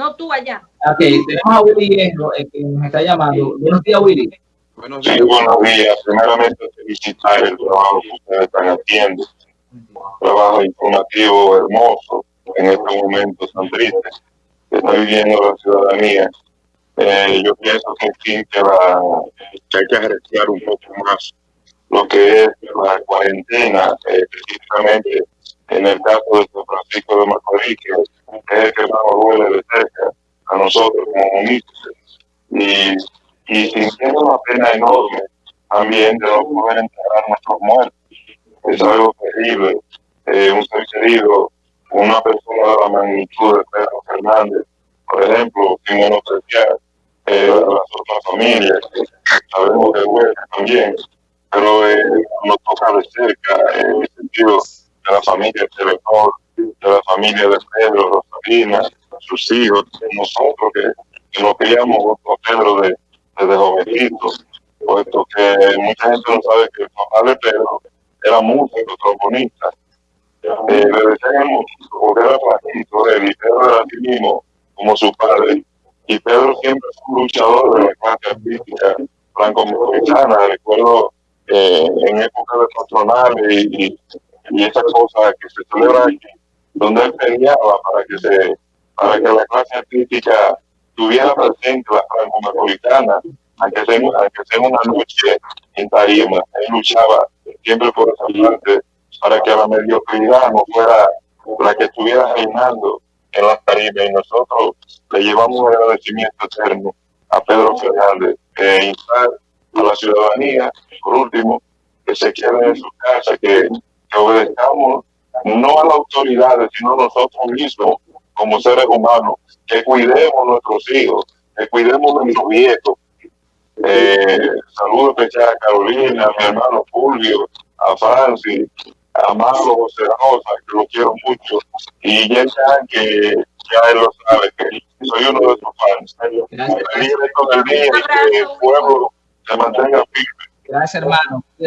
no tú allá. Ok, tenemos a Willy Hierro, eh, que nos está llamando. Buenos días, Willy. Buenos días. Sí, buenos días. Primeramente, felicitar el trabajo que ustedes están haciendo. trabajo informativo hermoso en estos momentos tan tristes que está viviendo la ciudadanía. Eh, yo pienso que, en fin, que, que hay que apreciar un poco más lo que es la cuarentena, eh, precisamente en el caso de San Francisco de Macorís, que es el que nos duele de cerca a nosotros como municipios. Y, sintiendo una pena enorme también de no poder enterrar a nuestros muertos. Es algo terrible. Eh, un ser querido, una persona de la magnitud de Pedro Fernández, por ejemplo, sin menospreciar eh, las otras familias, sabemos que duele también, pero eh, nos toca de cerca en el sentido de la familia de Telenor, de la familia de Pedro, Sus hijos, nosotros que, nos criamos con Pedro de, desde jovencitos, puesto que mucha gente no sabe que el papá de Pedro era músico, trombonista. Eh, le decíamos, porque era flaquito, él y Pedro era así mismo, como su padre. Y Pedro siempre fue un luchador de la clase artística franco-mexicana. Recuerdo eh, en época de patronal y, y, esa cosa que se celebra aquí, donde él peleaba para que se para que la clase artística tuviera presente la franco-metropolitana, aunque sea, aunque sea una noche en tarima. Él luchaba siempre por esa parte para que la mediocridad no fuera la que estuviera reinando en la tarima y nosotros le llevamos un agradecimiento eterno a Pedro Fernández e instar a la ciudadanía, por último, que se quede en su casa, que, que obedezcamos no a las autoridades, sino a nosotros mismos como seres humanos, que cuidemos nuestros hijos, que cuidemos nuestros viejos. Eh, saludos especial a Carolina, a mi hermano Fulvio, a Francis, a Marlo José Rosa, que lo quiero mucho, y ya que ya él lo sabe, que soy uno de sus fans. Gracias. con el día y que el pueblo se mantenga firme. Gracias, hermano.